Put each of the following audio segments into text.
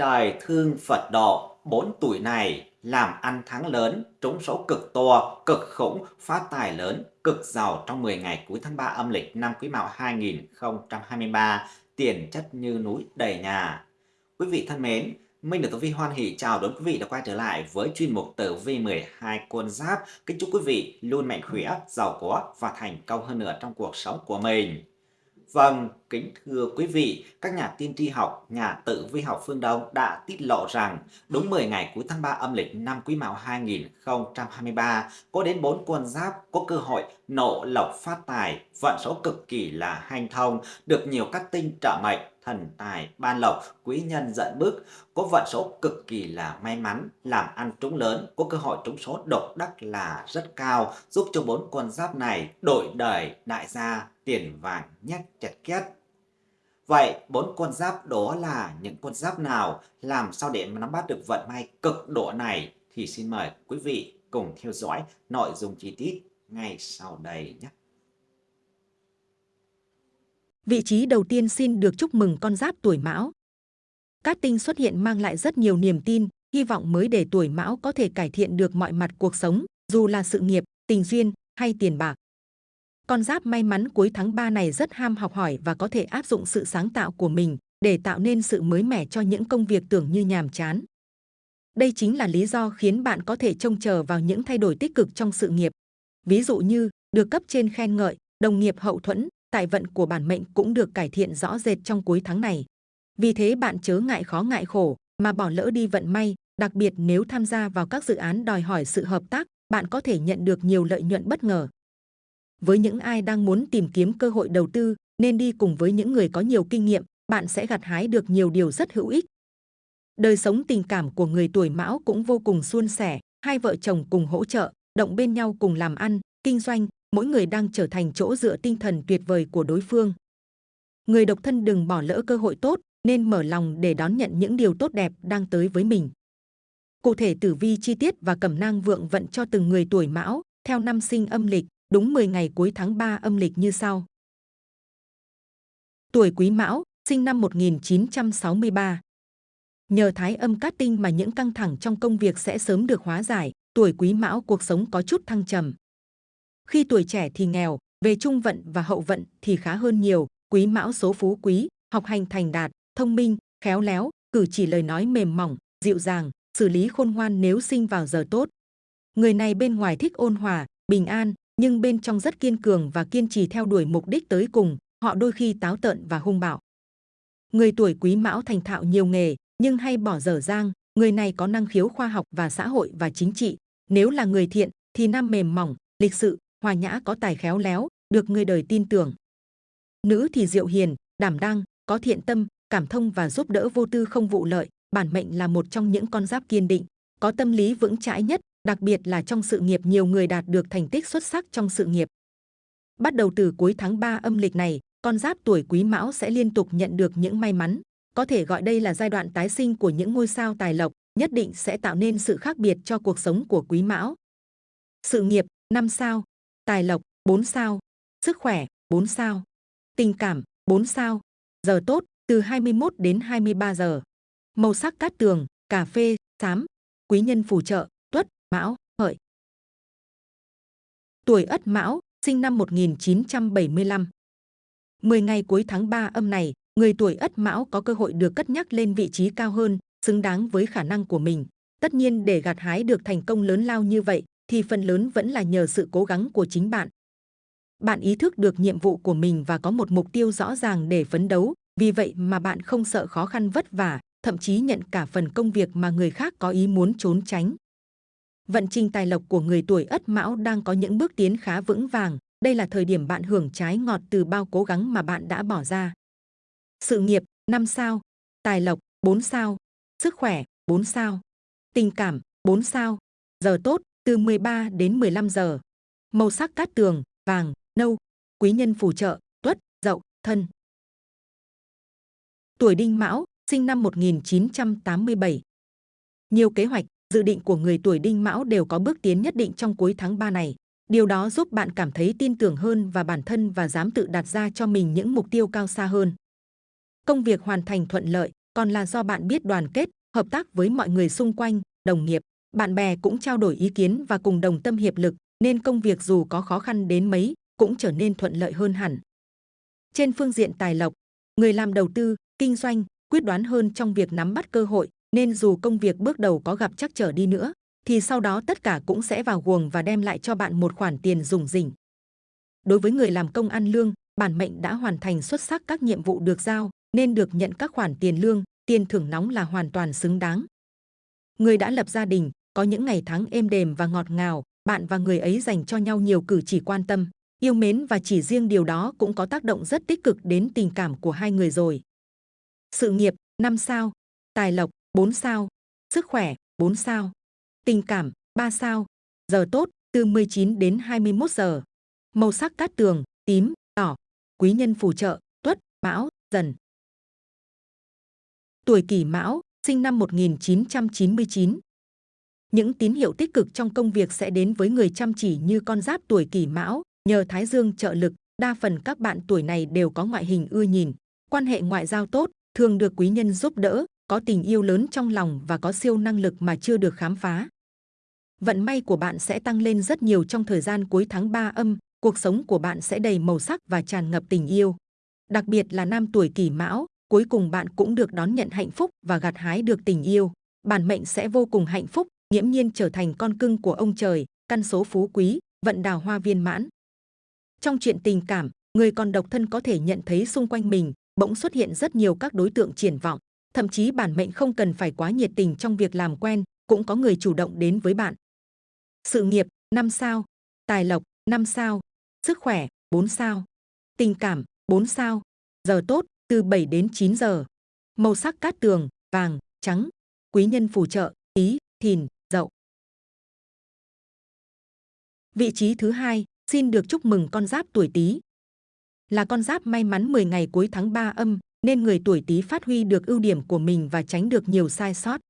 Trời thương Phật độ, 4 tuổi này làm ăn thắng lớn, trúng số cực to, cực khủng, phát tài lớn, cực giàu trong 10 ngày cuối tháng 3 âm lịch năm Quý Mão 2023, tiền chất như núi đầy nhà. Quý vị thân mến, Minh được Tử Vi hoan hỷ chào đón quý vị đã quay trở lại với chuyên mục Tử Vi 12 con giáp. Kính chúc quý vị luôn mạnh khỏe, giàu có và thành công hơn nữa trong cuộc sống của mình. Vâng, kính thưa quý vị, các nhà tiên tri học, nhà tự vi học phương Đông đã tiết lộ rằng đúng 10 ngày cuối tháng 3 âm lịch năm Quý Mão 2023 có đến 4 con giáp có cơ hội nộ lộc phát tài, vận số cực kỳ là hanh thông, được nhiều các tinh trợ mệnh, thần tài, ban lộc, quý nhân dẫn bước, có vận số cực kỳ là may mắn, làm ăn trúng lớn, có cơ hội trúng số độc đắc là rất cao, giúp cho bốn con giáp này đổi đời đại gia tiền vàng nhét chặt két. Vậy bốn con giáp đó là những con giáp nào? Làm sao để nắm bắt được vận may cực độ này? Thì xin mời quý vị cùng theo dõi nội dung chi tiết ngay sau đây nhé. Vị trí đầu tiên xin được chúc mừng con giáp tuổi mão. Cát tinh xuất hiện mang lại rất nhiều niềm tin, hy vọng mới để tuổi mão có thể cải thiện được mọi mặt cuộc sống, dù là sự nghiệp, tình duyên hay tiền bạc. Con giáp may mắn cuối tháng 3 này rất ham học hỏi và có thể áp dụng sự sáng tạo của mình để tạo nên sự mới mẻ cho những công việc tưởng như nhàm chán. Đây chính là lý do khiến bạn có thể trông chờ vào những thay đổi tích cực trong sự nghiệp. Ví dụ như được cấp trên khen ngợi, đồng nghiệp hậu thuẫn, tài vận của bản mệnh cũng được cải thiện rõ rệt trong cuối tháng này. Vì thế bạn chớ ngại khó ngại khổ mà bỏ lỡ đi vận may, đặc biệt nếu tham gia vào các dự án đòi hỏi sự hợp tác, bạn có thể nhận được nhiều lợi nhuận bất ngờ. Với những ai đang muốn tìm kiếm cơ hội đầu tư, nên đi cùng với những người có nhiều kinh nghiệm, bạn sẽ gặt hái được nhiều điều rất hữu ích. Đời sống tình cảm của người tuổi mão cũng vô cùng suôn sẻ, hai vợ chồng cùng hỗ trợ, động bên nhau cùng làm ăn, kinh doanh, mỗi người đang trở thành chỗ dựa tinh thần tuyệt vời của đối phương. Người độc thân đừng bỏ lỡ cơ hội tốt, nên mở lòng để đón nhận những điều tốt đẹp đang tới với mình. Cụ thể tử vi chi tiết và cẩm nang vượng vận cho từng người tuổi mão, theo năm sinh âm lịch, đúng 10 ngày cuối tháng 3 âm lịch như sau. Tuổi Quý Mão, sinh năm 1963. Nhờ thái âm cát tinh mà những căng thẳng trong công việc sẽ sớm được hóa giải, tuổi Quý Mão cuộc sống có chút thăng trầm. Khi tuổi trẻ thì nghèo, về trung vận và hậu vận thì khá hơn nhiều, Quý Mão số phú quý, học hành thành đạt, thông minh, khéo léo, cử chỉ lời nói mềm mỏng, dịu dàng, xử lý khôn ngoan nếu sinh vào giờ tốt. Người này bên ngoài thích ôn hòa, bình an, nhưng bên trong rất kiên cường và kiên trì theo đuổi mục đích tới cùng, họ đôi khi táo tợn và hung bạo. Người tuổi quý mão thành thạo nhiều nghề, nhưng hay bỏ dở dang, người này có năng khiếu khoa học và xã hội và chính trị. Nếu là người thiện, thì nam mềm mỏng, lịch sự, hòa nhã có tài khéo léo, được người đời tin tưởng. Nữ thì diệu hiền, đảm đang, có thiện tâm, cảm thông và giúp đỡ vô tư không vụ lợi. Bản mệnh là một trong những con giáp kiên định, có tâm lý vững chãi nhất, đặc biệt là trong sự nghiệp nhiều người đạt được thành tích xuất sắc trong sự nghiệp. Bắt đầu từ cuối tháng 3 âm lịch này, con giáp tuổi Quý Mão sẽ liên tục nhận được những may mắn. Có thể gọi đây là giai đoạn tái sinh của những ngôi sao tài lộc, nhất định sẽ tạo nên sự khác biệt cho cuộc sống của Quý Mão. Sự nghiệp năm sao, tài lộc 4 sao, sức khỏe 4 sao, tình cảm 4 sao, giờ tốt từ 21 đến 23 giờ. Màu sắc cát tường, cà phê, xám, quý nhân phù trợ, tuất, mão, hợi. Tuổi Ất Mão, sinh năm 1975. 10 ngày cuối tháng 3 âm này, người tuổi Ất Mão có cơ hội được cất nhắc lên vị trí cao hơn, xứng đáng với khả năng của mình. Tất nhiên để gặt hái được thành công lớn lao như vậy, thì phần lớn vẫn là nhờ sự cố gắng của chính bạn. Bạn ý thức được nhiệm vụ của mình và có một mục tiêu rõ ràng để phấn đấu, vì vậy mà bạn không sợ khó khăn vất vả, thậm chí nhận cả phần công việc mà người khác có ý muốn trốn tránh. Vận trình tài lộc của người tuổi Ất Mão đang có những bước tiến khá vững vàng. Đây là thời điểm bạn hưởng trái ngọt từ bao cố gắng mà bạn đã bỏ ra. Sự nghiệp 5 sao, tài lộc 4 sao, sức khỏe 4 sao, tình cảm 4 sao, giờ tốt từ 13 đến 15 giờ. Màu sắc cát tường, vàng, nâu, quý nhân phù trợ, tuất, dậu, thân. Tuổi đinh mão, sinh năm 1987. Nhiều kế hoạch, dự định của người tuổi đinh mão đều có bước tiến nhất định trong cuối tháng 3 này. Điều đó giúp bạn cảm thấy tin tưởng hơn và bản thân và dám tự đặt ra cho mình những mục tiêu cao xa hơn. Công việc hoàn thành thuận lợi, còn là do bạn biết đoàn kết, hợp tác với mọi người xung quanh, đồng nghiệp, bạn bè cũng trao đổi ý kiến và cùng đồng tâm hiệp lực, nên công việc dù có khó khăn đến mấy cũng trở nên thuận lợi hơn hẳn. Trên phương diện tài lộc, người làm đầu tư, kinh doanh quyết đoán hơn trong việc nắm bắt cơ hội, nên dù công việc bước đầu có gặp chắc trở đi nữa, thì sau đó tất cả cũng sẽ vào guồng và đem lại cho bạn một khoản tiền rủng rỉnh. Đối với người làm công ăn lương, bản mệnh đã hoàn thành xuất sắc các nhiệm vụ được giao, nên được nhận các khoản tiền lương, tiền thưởng nóng là hoàn toàn xứng đáng. Người đã lập gia đình, có những ngày tháng êm đềm và ngọt ngào, bạn và người ấy dành cho nhau nhiều cử chỉ quan tâm, yêu mến và chỉ riêng điều đó cũng có tác động rất tích cực đến tình cảm của hai người rồi. Sự nghiệp 5 sao, tài lộc 4 sao, sức khỏe 4 sao, tình cảm 3 sao, giờ tốt từ 19 đến 21 giờ. Màu sắc cát tường tím, đỏ, quý nhân phù trợ Tuất, Mão, Dần. Tuổi Kỷ Mão, sinh năm 1999. Những tín hiệu tích cực trong công việc sẽ đến với người chăm chỉ như con giáp tuổi Kỷ Mão, nhờ Thái Dương trợ lực, đa phần các bạn tuổi này đều có ngoại hình ưa nhìn, quan hệ ngoại giao tốt, thường được quý nhân giúp đỡ, có tình yêu lớn trong lòng và có siêu năng lực mà chưa được khám phá. Vận may của bạn sẽ tăng lên rất nhiều trong thời gian cuối tháng 3 âm, cuộc sống của bạn sẽ đầy màu sắc và tràn ngập tình yêu. Đặc biệt là nam tuổi kỷ mão, cuối cùng bạn cũng được đón nhận hạnh phúc và gặt hái được tình yêu. Bản mệnh sẽ vô cùng hạnh phúc, nghiễm nhiên trở thành con cưng của ông trời, căn số phú quý, vận đào hoa viên mãn. Trong chuyện tình cảm, người còn độc thân có thể nhận thấy xung quanh mình bỗng xuất hiện rất nhiều các đối tượng triển vọng. Thậm chí bản mệnh không cần phải quá nhiệt tình trong việc làm quen, cũng có người chủ động đến với bạn. Sự nghiệp 5 sao, tài lộc 5 sao, sức khỏe 4 sao, tình cảm 4 sao, giờ tốt từ 7 đến 9 giờ. Màu sắc cát tường, vàng, trắng, quý nhân phù trợ, ý, thìn, Vị trí thứ hai, xin được chúc mừng con giáp tuổi Tý. Là con giáp may mắn 10 ngày cuối tháng 3 âm, nên người tuổi Tý phát huy được ưu điểm của mình và tránh được nhiều sai sót.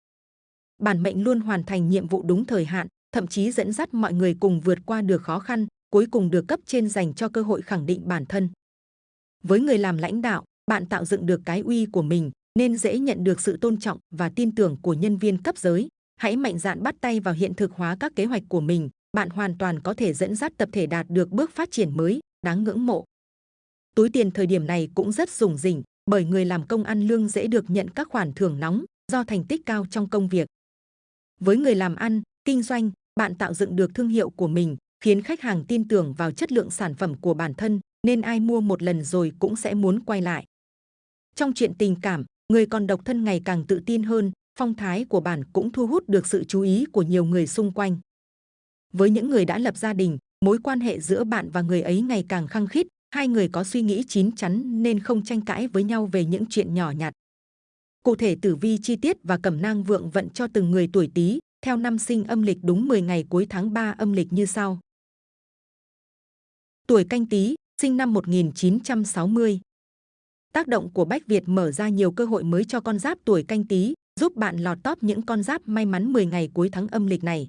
Bản mệnh luôn hoàn thành nhiệm vụ đúng thời hạn, thậm chí dẫn dắt mọi người cùng vượt qua được khó khăn, cuối cùng được cấp trên dành cho cơ hội khẳng định bản thân. Với người làm lãnh đạo, bạn tạo dựng được cái uy của mình, nên dễ nhận được sự tôn trọng và tin tưởng của nhân viên cấp dưới. Hãy mạnh dạn bắt tay vào hiện thực hóa các kế hoạch của mình, bạn hoàn toàn có thể dẫn dắt tập thể đạt được bước phát triển mới, đáng ngưỡng mộ. Túi tiền thời điểm này cũng rất rủng rỉnh, bởi người làm công ăn lương dễ được nhận các khoản thưởng nóng do thành tích cao trong công việc. Với người làm ăn, kinh doanh, bạn tạo dựng được thương hiệu của mình, khiến khách hàng tin tưởng vào chất lượng sản phẩm của bản thân, nên ai mua một lần rồi cũng sẽ muốn quay lại. Trong chuyện tình cảm, người còn độc thân ngày càng tự tin hơn, phong thái của bạn cũng thu hút được sự chú ý của nhiều người xung quanh. Với những người đã lập gia đình, mối quan hệ giữa bạn và người ấy ngày càng khăng khít, hai người có suy nghĩ chín chắn nên không tranh cãi với nhau về những chuyện nhỏ nhặt. Cụ thể tử vi chi tiết và cẩm nang vượng vận cho từng người tuổi Tý theo năm sinh âm lịch đúng 10 ngày cuối tháng 3 âm lịch như sau. Tuổi Canh Tý, sinh năm 1960. Tác động của Bách Việt mở ra nhiều cơ hội mới cho con giáp tuổi Canh Tý, giúp bạn lọt top những con giáp may mắn 10 ngày cuối tháng âm lịch này.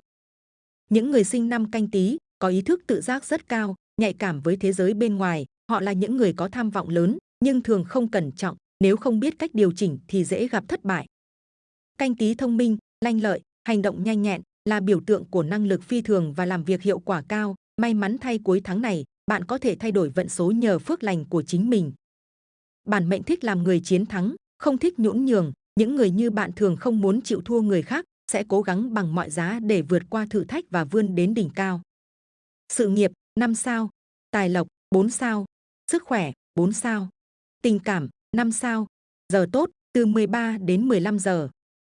Những người sinh năm Canh Tý có ý thức tự giác rất cao, nhạy cảm với thế giới bên ngoài, họ là những người có tham vọng lớn, nhưng thường không cẩn trọng, nếu không biết cách điều chỉnh thì dễ gặp thất bại. Canh Tý thông minh, lanh lợi, hành động nhanh nhẹn là biểu tượng của năng lực phi thường và làm việc hiệu quả cao. May mắn thay cuối tháng này, bạn có thể thay đổi vận số nhờ phước lành của chính mình. Bản mệnh thích làm người chiến thắng, không thích nhũn nhường. Những người như bạn thường không muốn chịu thua người khác, sẽ cố gắng bằng mọi giá để vượt qua thử thách và vươn đến đỉnh cao. Sự nghiệp 5 sao, tài lộc 4 sao, sức khỏe 4 sao, tình cảm 5 sao, giờ tốt từ 13 đến 15 giờ.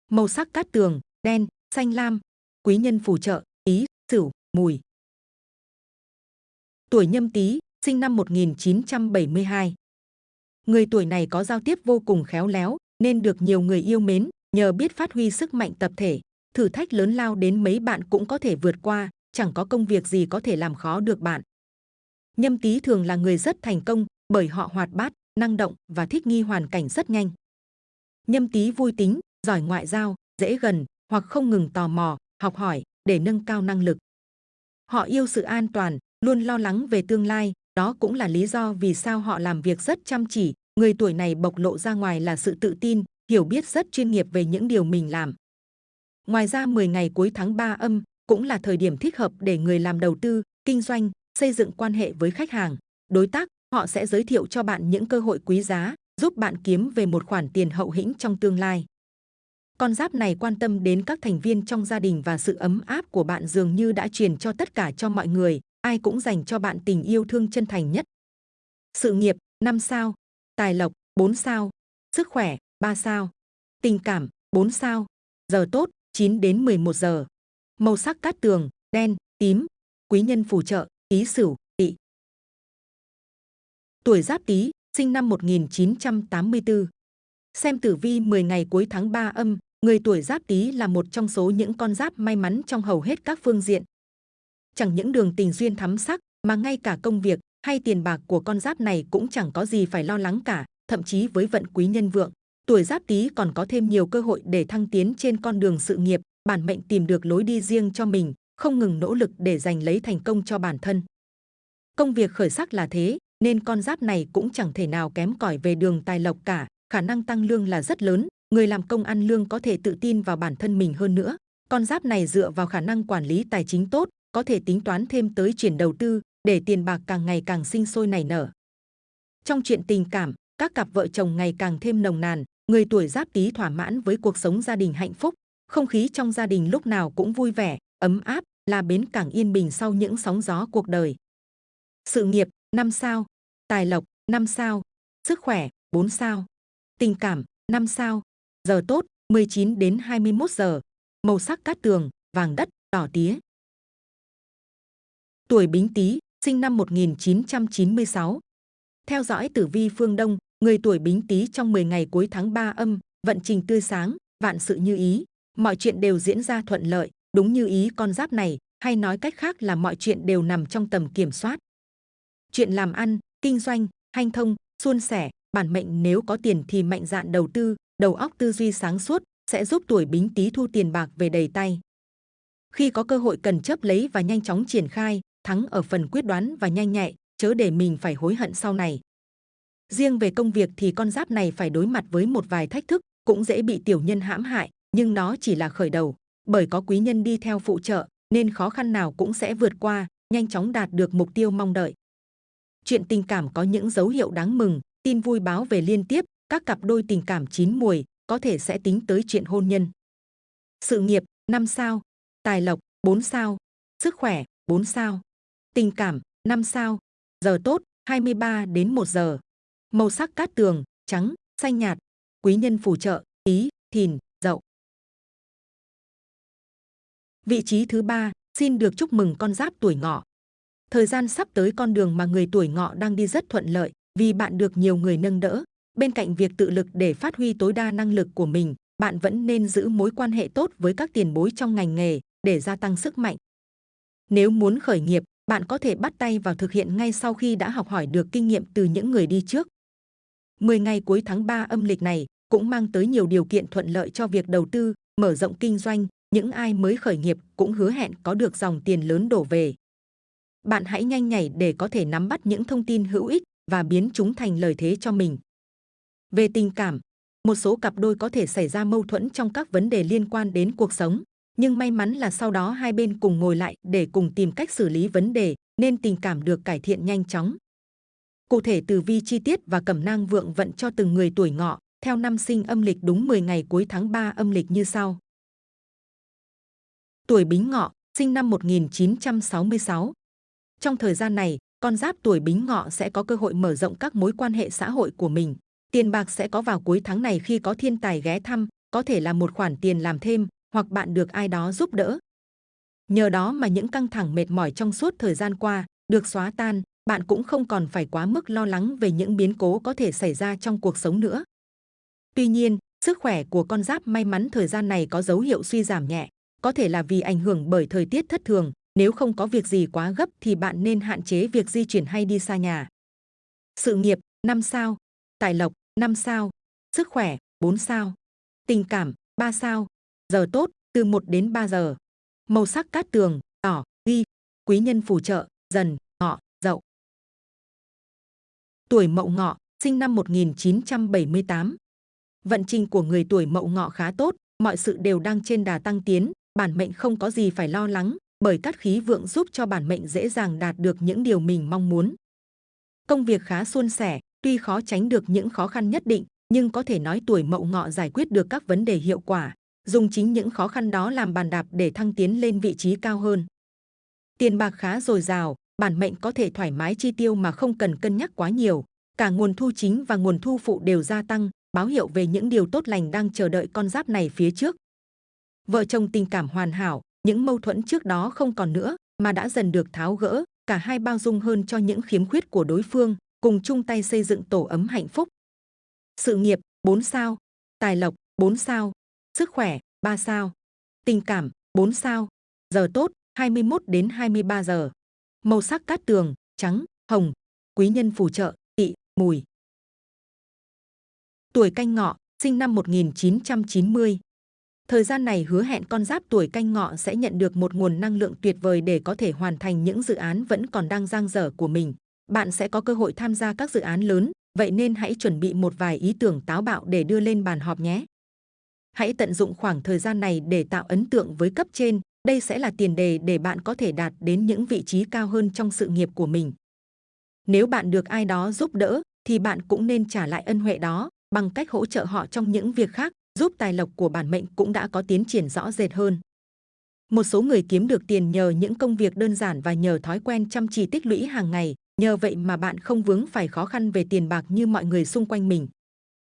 Màu sắc cát tường, đen, xanh lam, quý nhân phù trợ, ý, sửu, mùi. Tuổi nhâm tý, sinh năm 1972. Người tuổi này có giao tiếp vô cùng khéo léo, nên được nhiều người yêu mến, nhờ biết phát huy sức mạnh tập thể. Thử thách lớn lao đến mấy bạn cũng có thể vượt qua, chẳng có công việc gì có thể làm khó được bạn. Nhâm tý thường là người rất thành công, bởi họ hoạt bát, năng động và thích nghi hoàn cảnh rất nhanh. Nhâm tý vui tính, giỏi ngoại giao, dễ gần, hoặc không ngừng tò mò, học hỏi để nâng cao năng lực. Họ yêu sự an toàn, luôn lo lắng về tương lai, đó cũng là lý do vì sao họ làm việc rất chăm chỉ. Người tuổi này bộc lộ ra ngoài là sự tự tin, hiểu biết rất chuyên nghiệp về những điều mình làm. Ngoài ra 10 ngày cuối tháng 3 âm cũng là thời điểm thích hợp để người làm đầu tư, kinh doanh, xây dựng quan hệ với khách hàng, đối tác. Họ sẽ giới thiệu cho bạn những cơ hội quý giá, giúp bạn kiếm về một khoản tiền hậu hĩnh trong tương lai. Con giáp này quan tâm đến các thành viên trong gia đình và sự ấm áp của bạn dường như đã truyền cho tất cả cho mọi người, ai cũng dành cho bạn tình yêu thương chân thành nhất. Sự nghiệp 5 sao, tài lộc 4 sao, sức khỏe 3 sao, tình cảm 4 sao, giờ tốt 9 đến 11 giờ. Màu sắc cát tường, đen, tím, quý nhân phù trợ, ý sửu, tỵ. Tuổi Giáp Tý, sinh năm 1984. Xem tử vi 10 ngày cuối tháng 3 âm, người tuổi Giáp Tý là một trong số những con giáp may mắn trong hầu hết các phương diện. Chẳng những đường tình duyên thắm sắc, mà ngay cả công việc hay tiền bạc của con giáp này cũng chẳng có gì phải lo lắng cả, thậm chí với vận quý nhân vượng, tuổi Giáp Tý còn có thêm nhiều cơ hội để thăng tiến trên con đường sự nghiệp, bản mệnh tìm được lối đi riêng cho mình, không ngừng nỗ lực để giành lấy thành công cho bản thân. Công việc khởi sắc là thế, nên con giáp này cũng chẳng thể nào kém cỏi về đường tài lộc cả, khả năng tăng lương là rất lớn, người làm công ăn lương có thể tự tin vào bản thân mình hơn nữa. Con giáp này dựa vào khả năng quản lý tài chính tốt, có thể tính toán thêm tới chuyển đầu tư, để tiền bạc càng ngày càng sinh sôi nảy nở. Trong chuyện tình cảm, các cặp vợ chồng ngày càng thêm nồng nàn, người tuổi giáp tý thỏa mãn với cuộc sống gia đình hạnh phúc, không khí trong gia đình lúc nào cũng vui vẻ, ấm áp, là bến cảng yên bình sau những sóng gió cuộc đời. Sự nghiệp 5 sao, tài lộc 5 sao, sức khỏe 4 sao, tình cảm 5 sao, giờ tốt 19 đến 21 giờ, màu sắc cát tường, vàng đất, đỏ tía. Tuổi Bính Tý, sinh năm 1996. Theo dõi tử vi phương Đông, người tuổi Bính Tý trong 10 ngày cuối tháng 3 âm, vận trình tươi sáng, vạn sự như ý, mọi chuyện đều diễn ra thuận lợi, đúng như ý con giáp này, hay nói cách khác là mọi chuyện đều nằm trong tầm kiểm soát. Chuyện làm ăn, kinh doanh, hanh thông, suôn sẻ, bản mệnh nếu có tiền thì mạnh dạn đầu tư, đầu óc tư duy sáng suốt sẽ giúp tuổi Bính Tý thu tiền bạc về đầy tay. Khi có cơ hội cần chấp lấy và nhanh chóng triển khai, thắng ở phần quyết đoán và nhanh nhạy, chớ để mình phải hối hận sau này. Riêng về công việc thì con giáp này phải đối mặt với một vài thách thức, cũng dễ bị tiểu nhân hãm hại, nhưng nó chỉ là khởi đầu, bởi có quý nhân đi theo phụ trợ, nên khó khăn nào cũng sẽ vượt qua, nhanh chóng đạt được mục tiêu mong đợi. Chuyện tình cảm có những dấu hiệu đáng mừng, tin vui báo về liên tiếp, các cặp đôi tình cảm chín mùi có thể sẽ tính tới chuyện hôn nhân. Sự nghiệp 5 sao, tài lộc 4 sao, sức khỏe 4 sao, tình cảm 5 sao, giờ tốt 23 đến 1 giờ. Màu sắc cát tường, trắng, xanh nhạt, quý nhân phù trợ, ý, thìn, dậu. Vị trí thứ ba, xin được chúc mừng con giáp tuổi ngọ. Thời gian sắp tới con đường mà người tuổi ngọ đang đi rất thuận lợi, vì bạn được nhiều người nâng đỡ. Bên cạnh việc tự lực để phát huy tối đa năng lực của mình, bạn vẫn nên giữ mối quan hệ tốt với các tiền bối trong ngành nghề để gia tăng sức mạnh. Nếu muốn khởi nghiệp, bạn có thể bắt tay vào thực hiện ngay sau khi đã học hỏi được kinh nghiệm từ những người đi trước. 10 ngày cuối tháng 3 âm lịch này cũng mang tới nhiều điều kiện thuận lợi cho việc đầu tư, mở rộng kinh doanh, những ai mới khởi nghiệp cũng hứa hẹn có được dòng tiền lớn đổ về. Bạn hãy nhanh nhảy để có thể nắm bắt những thông tin hữu ích và biến chúng thành lợi thế cho mình. Về tình cảm, một số cặp đôi có thể xảy ra mâu thuẫn trong các vấn đề liên quan đến cuộc sống, nhưng may mắn là sau đó hai bên cùng ngồi lại để cùng tìm cách xử lý vấn đề, nên tình cảm được cải thiện nhanh chóng. Cụ thể từ vi chi tiết và cẩm nang vượng vận cho từng người tuổi ngọ, theo năm sinh âm lịch đúng 10 ngày cuối tháng 3 âm lịch như sau. Tuổi Bính Ngọ, sinh năm 1966. Trong thời gian này, con giáp tuổi Bính Ngọ sẽ có cơ hội mở rộng các mối quan hệ xã hội của mình. Tiền bạc sẽ có vào cuối tháng này khi có thiên tài ghé thăm, có thể là một khoản tiền làm thêm, hoặc bạn được ai đó giúp đỡ. Nhờ đó mà những căng thẳng mệt mỏi trong suốt thời gian qua được xóa tan, bạn cũng không còn phải quá mức lo lắng về những biến cố có thể xảy ra trong cuộc sống nữa. Tuy nhiên, sức khỏe của con giáp may mắn thời gian này có dấu hiệu suy giảm nhẹ, có thể là vì ảnh hưởng bởi thời tiết thất thường. Nếu không có việc gì quá gấp thì bạn nên hạn chế việc di chuyển hay đi xa nhà. Sự nghiệp 5 sao, tài lộc 5 sao, sức khỏe 4 sao, tình cảm 3 sao, giờ tốt từ 1 đến 3 giờ. Màu sắc cát tường, đỏ, ghi, quý nhân phù trợ, dần. Tuổi mậu ngọ, sinh năm 1978. Vận trình của người tuổi Mậu Ngọ khá tốt, mọi sự đều đang trên đà tăng tiến, bản mệnh không có gì phải lo lắng, bởi cát khí vượng giúp cho bản mệnh dễ dàng đạt được những điều mình mong muốn. Công việc khá suôn sẻ, tuy khó tránh được những khó khăn nhất định, nhưng có thể nói tuổi Mậu Ngọ giải quyết được các vấn đề hiệu quả, dùng chính những khó khăn đó làm bàn đạp để thăng tiến lên vị trí cao hơn. Tiền bạc khá dồi dào, bản mệnh có thể thoải mái chi tiêu mà không cần cân nhắc quá nhiều. Cả nguồn thu chính và nguồn thu phụ đều gia tăng, báo hiệu về những điều tốt lành đang chờ đợi con giáp này phía trước. Vợ chồng tình cảm hoàn hảo, những mâu thuẫn trước đó không còn nữa, mà đã dần được tháo gỡ, cả hai bao dung hơn cho những khiếm khuyết của đối phương, cùng chung tay xây dựng tổ ấm hạnh phúc. Sự nghiệp 4 sao, tài lộc 4 sao, sức khỏe 3 sao, tình cảm 4 sao, giờ tốt 21 đến 23 giờ. Màu sắc cát tường, trắng, hồng, quý nhân phù trợ, tỵ, mùi. Tuổi canh ngọ, sinh năm 1990. Thời gian này hứa hẹn con giáp tuổi canh ngọ sẽ nhận được một nguồn năng lượng tuyệt vời để có thể hoàn thành những dự án vẫn còn đang dang dở của mình. Bạn sẽ có cơ hội tham gia các dự án lớn, vậy nên hãy chuẩn bị một vài ý tưởng táo bạo để đưa lên bàn họp nhé. Hãy tận dụng khoảng thời gian này để tạo ấn tượng với cấp trên, đây sẽ là tiền đề để bạn có thể đạt đến những vị trí cao hơn trong sự nghiệp của mình. Nếu bạn được ai đó giúp đỡ, thì bạn cũng nên trả lại ân huệ đó bằng cách hỗ trợ họ trong những việc khác, giúp tài lộc của bản mệnh cũng đã có tiến triển rõ rệt hơn. Một số người kiếm được tiền nhờ những công việc đơn giản và nhờ thói quen chăm chỉ tích lũy hàng ngày, nhờ vậy mà bạn không vướng phải khó khăn về tiền bạc như mọi người xung quanh mình.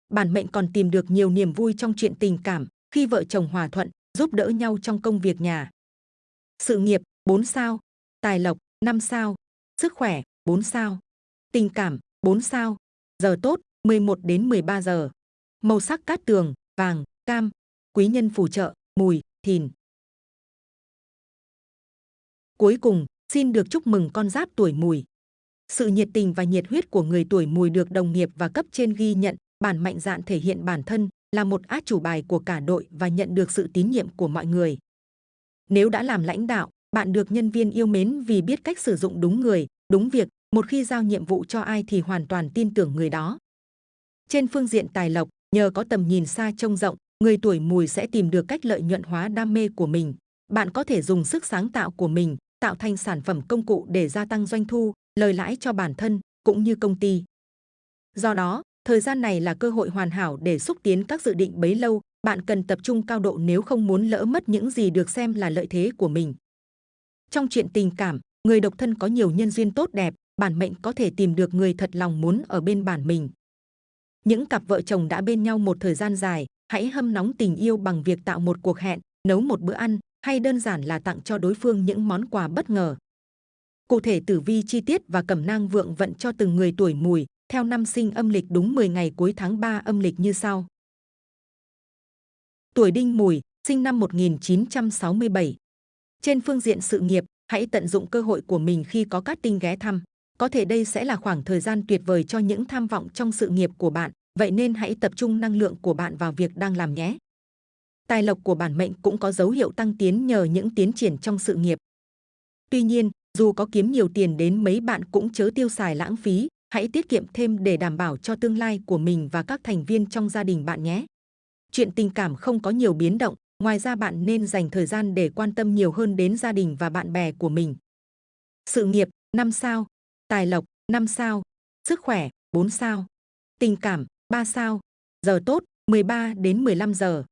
Bản mệnh còn tìm được nhiều niềm vui trong chuyện tình cảm, khi vợ chồng hòa thuận, giúp đỡ nhau trong công việc nhà. Sự nghiệp 4 sao, tài lộc 5 sao, sức khỏe 4 sao, tình cảm 4 sao, giờ tốt 11 đến 13 giờ. Màu sắc cát tường, vàng, cam, quý nhân phù trợ, mùi, thìn. Cuối cùng, xin được chúc mừng con giáp tuổi mùi. Sự nhiệt tình và nhiệt huyết của người tuổi mùi được đồng nghiệp và cấp trên ghi nhận, bản mạnh dạn thể hiện bản thân là một át chủ bài của cả đội và nhận được sự tín nhiệm của mọi người. Nếu đã làm lãnh đạo, bạn được nhân viên yêu mến vì biết cách sử dụng đúng người, đúng việc, một khi giao nhiệm vụ cho ai thì hoàn toàn tin tưởng người đó. Trên phương diện tài lộc, nhờ có tầm nhìn xa trông rộng, người tuổi mùi sẽ tìm được cách lợi nhuận hóa đam mê của mình. Bạn có thể dùng sức sáng tạo của mình, tạo thành sản phẩm công cụ để gia tăng doanh thu, lời lãi cho bản thân, cũng như công ty. Do đó, thời gian này là cơ hội hoàn hảo để xúc tiến các dự định bấy lâu, bạn cần tập trung cao độ nếu không muốn lỡ mất những gì được xem là lợi thế của mình. Trong chuyện tình cảm, người độc thân có nhiều nhân duyên tốt đẹp, bản mệnh có thể tìm được người thật lòng muốn ở bên bản mình. Những cặp vợ chồng đã bên nhau một thời gian dài, hãy hâm nóng tình yêu bằng việc tạo một cuộc hẹn, nấu một bữa ăn hay đơn giản là tặng cho đối phương những món quà bất ngờ. Cụ thể tử vi chi tiết và cẩm nang vượng vận cho từng người tuổi mùi, theo năm sinh âm lịch đúng 10 ngày cuối tháng 3 âm lịch như sau. Tuổi đinh mùi, sinh năm 1967. Trên phương diện sự nghiệp, hãy tận dụng cơ hội của mình khi có các tinh ghé thăm. Có thể đây sẽ là khoảng thời gian tuyệt vời cho những tham vọng trong sự nghiệp của bạn, vậy nên hãy tập trung năng lượng của bạn vào việc đang làm nhé. Tài lộc của bản mệnh cũng có dấu hiệu tăng tiến nhờ những tiến triển trong sự nghiệp. Tuy nhiên, dù có kiếm nhiều tiền đến mấy bạn cũng chớ tiêu xài lãng phí, hãy tiết kiệm thêm để đảm bảo cho tương lai của mình và các thành viên trong gia đình bạn nhé. Chuyện tình cảm không có nhiều biến động, ngoài ra bạn nên dành thời gian để quan tâm nhiều hơn đến gia đình và bạn bè của mình. Sự nghiệp 5 sao, tài lộc 5 sao, sức khỏe 4 sao, tình cảm 3 sao, giờ tốt 13 đến 15 giờ.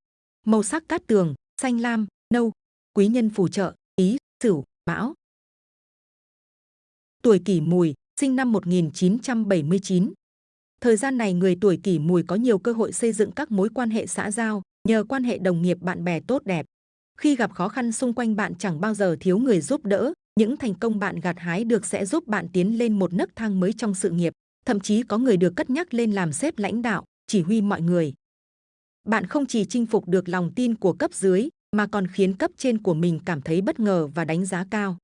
Màu sắc cát tường, xanh lam, nâu, quý nhân phù trợ, ý, sửu, mão. Tuổi kỷ mùi, sinh năm 1979. Thời gian này người tuổi kỷ mùi có nhiều cơ hội xây dựng các mối quan hệ xã giao, nhờ quan hệ đồng nghiệp bạn bè tốt đẹp. Khi gặp khó khăn xung quanh bạn chẳng bao giờ thiếu người giúp đỡ, những thành công bạn gặt hái được sẽ giúp bạn tiến lên một nấc thang mới trong sự nghiệp. Thậm chí có người được cất nhắc lên làm sếp lãnh đạo, chỉ huy mọi người. Bạn không chỉ chinh phục được lòng tin của cấp dưới, mà còn khiến cấp trên của mình cảm thấy bất ngờ và đánh giá cao.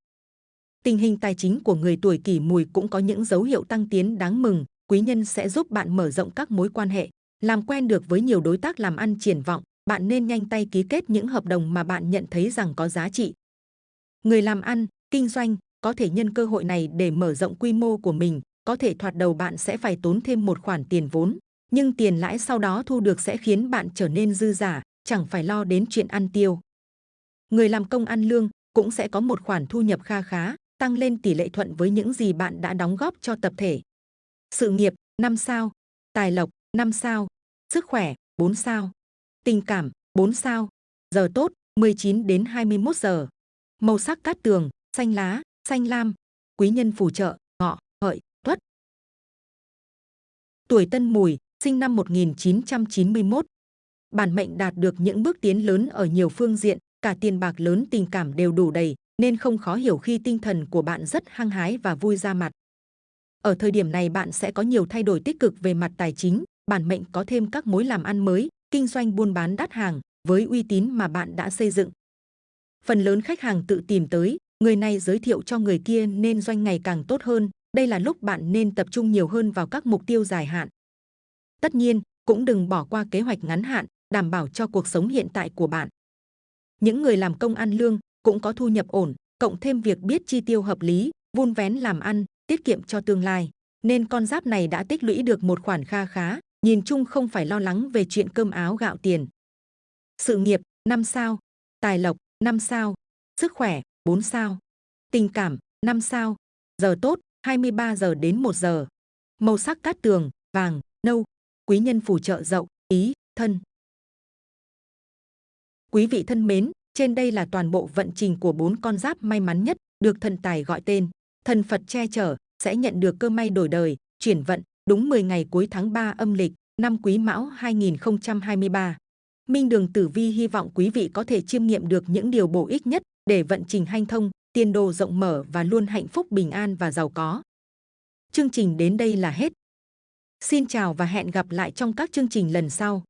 Tình hình tài chính của người tuổi kỷ mùi cũng có những dấu hiệu tăng tiến đáng mừng, quý nhân sẽ giúp bạn mở rộng các mối quan hệ, làm quen được với nhiều đối tác làm ăn triển vọng, bạn nên nhanh tay ký kết những hợp đồng mà bạn nhận thấy rằng có giá trị. Người làm ăn, kinh doanh có thể nhân cơ hội này để mở rộng quy mô của mình, có thể thoạt đầu bạn sẽ phải tốn thêm một khoản tiền vốn. Nhưng tiền lãi sau đó thu được sẽ khiến bạn trở nên dư giả, chẳng phải lo đến chuyện ăn tiêu. Người làm công ăn lương cũng sẽ có một khoản thu nhập kha khá, tăng lên tỷ lệ thuận với những gì bạn đã đóng góp cho tập thể. Sự nghiệp 5 sao, tài lộc 5 sao, sức khỏe 4 sao, tình cảm 4 sao, giờ tốt 19 đến 21 giờ. Màu sắc cát tường, xanh lá, xanh lam, quý nhân phù trợ, ngọ, hợi, tuất. Tuổi Tân Mùi, sinh năm 1991. Bản mệnh đạt được những bước tiến lớn ở nhiều phương diện, cả tiền bạc lớn tình cảm đều đủ đầy, nên không khó hiểu khi tinh thần của bạn rất hăng hái và vui ra mặt. Ở thời điểm này bạn sẽ có nhiều thay đổi tích cực về mặt tài chính, bản mệnh có thêm các mối làm ăn mới, kinh doanh buôn bán đắt hàng với uy tín mà bạn đã xây dựng. Phần lớn khách hàng tự tìm tới, người này giới thiệu cho người kia nên doanh ngày càng tốt hơn. Đây là lúc bạn nên tập trung nhiều hơn vào các mục tiêu dài hạn. Tất nhiên, cũng đừng bỏ qua kế hoạch ngắn hạn, đảm bảo cho cuộc sống hiện tại của bạn. Những người làm công ăn lương cũng có thu nhập ổn, cộng thêm việc biết chi tiêu hợp lý, vun vén làm ăn, tiết kiệm cho tương lai. Nên con giáp này đã tích lũy được một khoản kha khá, nhìn chung không phải lo lắng về chuyện cơm áo gạo tiền. Sự nghiệp 5 sao, tài lộc 5 sao, sức khỏe 4 sao, tình cảm 5 sao, giờ tốt 23 giờ đến 1 giờ. Màu sắc cát tường, vàng, nâu, quý nhân phù trợ dậu, ý, thân. Quý vị thân mến, trên đây là toàn bộ vận trình của bốn con giáp may mắn nhất được thần tài gọi tên. Thần Phật che chở sẽ nhận được cơ may đổi đời, chuyển vận đúng 10 ngày cuối tháng 3 âm lịch năm Quý Mão 2023. Minh Đường Tử Vi hy vọng quý vị có thể chiêm nghiệm được những điều bổ ích nhất để vận trình hanh thông, tiền đồ rộng mở và luôn hạnh phúc bình an và giàu có. Chương trình đến đây là hết. Xin chào và hẹn gặp lại trong các chương trình lần sau.